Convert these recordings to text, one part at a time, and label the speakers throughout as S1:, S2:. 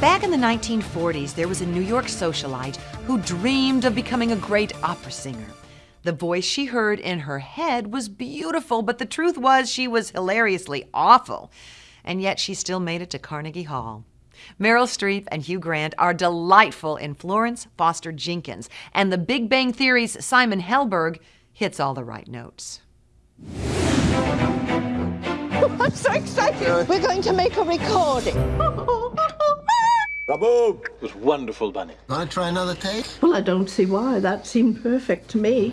S1: Back in the 1940s, there was a New York socialite who dreamed of becoming a great opera singer. The voice she heard in her head was beautiful, but the truth was she was hilariously awful. And yet she still made it to Carnegie Hall. Meryl Streep and Hugh Grant are delightful in Florence Foster Jenkins, and The Big Bang Theory's Simon Helberg hits all the right notes.
S2: I'm so excited. We're going to make a recording.
S3: Bravo! It was wonderful, Bunny.
S4: Want to try another take?
S2: Well, I don't see why. That seemed perfect to me.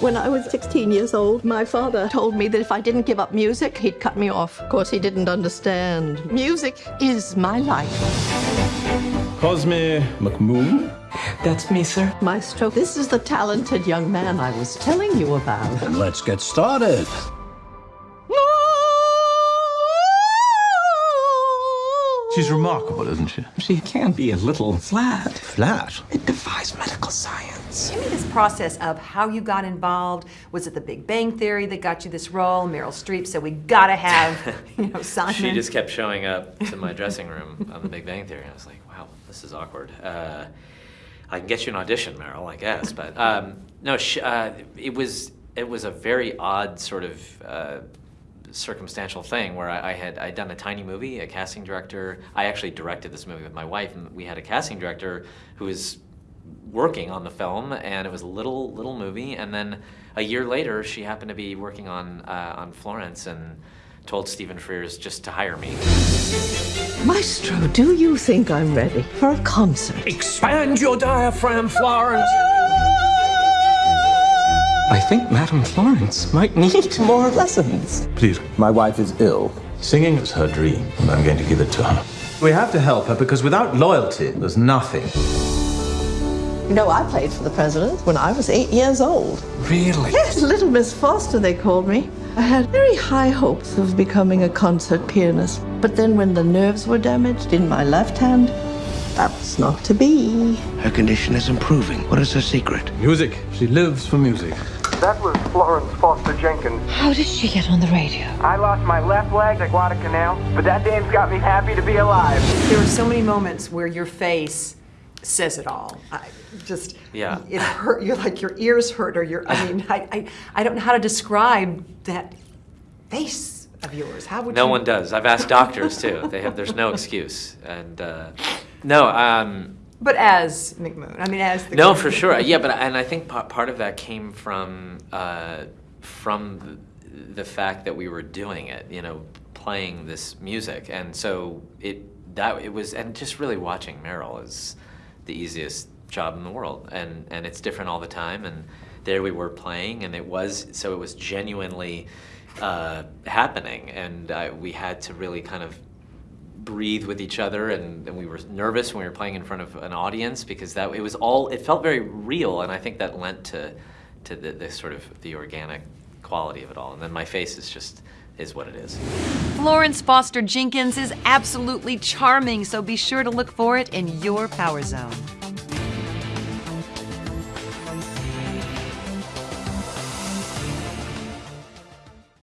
S2: When I was 16 years old, my father told me that if I didn't give up music, he'd cut me off. Of course, he didn't understand. Music is my life.
S5: Cosme McMoon?
S6: That's me, sir.
S2: Maestro, this is the talented young man I was telling you about.
S4: And let's get started.
S5: She's remarkable, isn't she?
S6: She can be a little flat.
S4: Flat.
S6: It defies medical science.
S1: Give me this process of how you got involved. Was it the Big Bang Theory that got you this role? Meryl Streep said we gotta have, you know, Simon.
S7: She just kept showing up to my dressing room on the Big Bang Theory, I was like, wow, this is awkward. Uh, I can get you an audition, Meryl, I guess, but um, no, she, uh, it was it was a very odd sort of. Uh, circumstantial thing where I, I had I'd done a tiny movie, a casting director. I actually directed this movie with my wife, and we had a casting director who was working on the film, and it was a little little movie. And then a year later, she happened to be working on uh, on Florence and told Stephen Frears just to hire me.
S2: Maestro, do you think I'm ready for a concert?
S6: Expand your diaphragm, Florence. I think Madame Florence might need more lessons.
S5: Please.
S4: My wife is ill.
S5: Singing is her dream, and I'm going to give it to her. We have to help her because without loyalty, there's nothing.
S2: You know, I played for the president when I was eight years old.
S6: Really?
S2: Yes, Little Miss Foster, they called me. I had very high hopes of becoming a concert pianist. But then when the nerves were damaged in my left hand, that was not to be.
S4: Her condition is improving. What is her secret?
S5: Music. She lives for music.
S8: That was Florence Foster Jenkins.
S2: How did she get on the radio?
S8: I lost my left leg at Guadalcanal, but that dame's got me happy to be alive.
S1: There are so many moments where your face says it all. I just
S7: Yeah.
S1: it hurt. You're like your ears hurt, or your. I mean, I, I I don't know how to describe that face of yours. How would
S7: No
S1: you?
S7: one does. I've asked doctors too. They have. There's no excuse. And uh, no. Um,
S1: But as McMoon, I mean, as the
S7: No, for sure. Yeah, but and I think pa- part of that came from uh, from the, the fact that we were doing it. You know, playing this music, and so it that it was, and just really watching Meryl is the easiest job in the world, and and it's different all the time, and there we were playing, and it was so it was genuinely uh, happening, and uh, we had to really kind of breathe with each other and, and we were nervous when we were playing in front of an audience because that it was all it felt very real and I think that lent to to the, the sort of the organic quality of it all and then my face is just is what it is.
S1: Florence Foster Jenkins is absolutely charming, so be sure to look for it in your power zone.